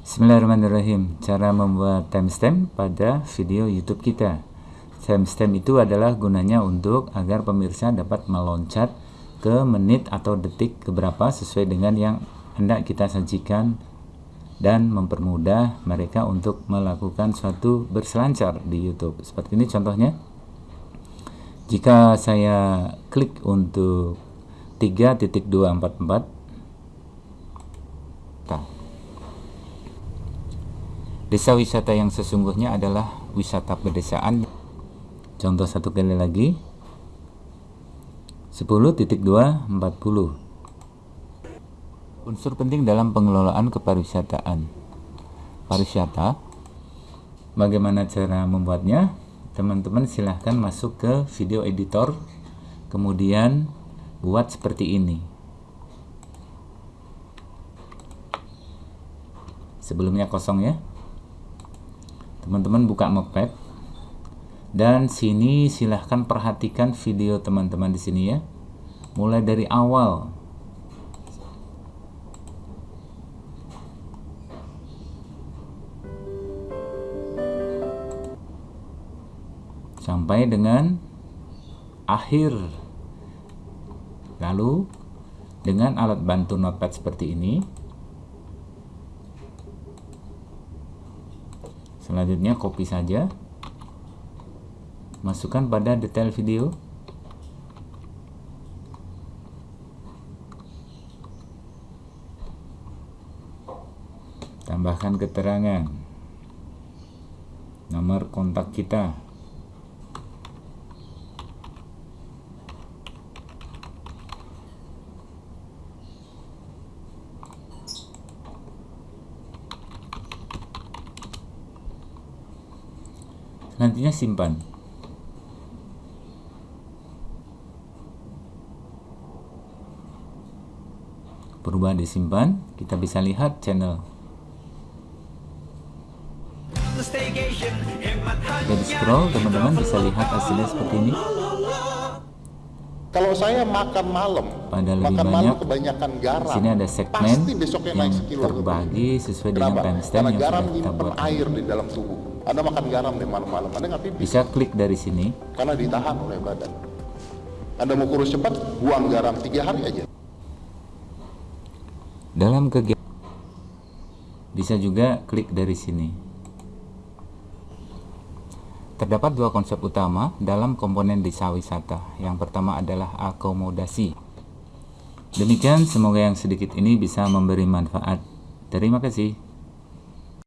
Bismillahirrahmanirrahim. Cara membuat timestamp pada video YouTube kita. Timestamp itu adalah gunanya untuk agar pemirsa dapat meloncat ke menit atau detik keberapa sesuai dengan yang hendak kita sajikan dan mempermudah mereka untuk melakukan suatu berselancar di YouTube. Seperti ini contohnya. Jika saya klik untuk 3.244 Desa wisata yang sesungguhnya adalah wisata pedesaan. Contoh satu kali lagi. 10.240 Unsur penting dalam pengelolaan kepariwisataan. Pariwisata. Bagaimana cara membuatnya? Teman-teman silahkan masuk ke video editor, kemudian buat seperti ini. Sebelumnya kosong ya teman-teman buka Notepad dan sini silahkan perhatikan video teman-teman di sini ya. Mulai dari awal. Sampai dengan akhir. Lalu dengan alat bantu notepad seperti ini selanjutnya copy saja. Masukkan pada detail video. Tambahkan keterangan. Nomor kontak kita nantinya simpan. Perubahan disimpan kita bisa lihat channel. Jadi scroll teman-teman bisa lihat hasilnya seperti ini kalau saya makan malam, pada lebih makan banyak, malam kebanyakan garam. Di sini ada segmen yang terbagi sesuai dengan timestamp yang garam sudah kita buat. air di dalam tubuh. Anda makan garam di malam-malam, Anda nggak pipis. Bisa klik dari sini. Karena ditahan oleh badan. Anda mau kurus cepat, buang garam tiga hari aja. Dalam kegiatan bisa juga klik dari sini. Terdapat dua konsep utama dalam komponen desa wisata. Yang pertama adalah akomodasi. Demikian, semoga yang sedikit ini bisa memberi manfaat. Terima kasih.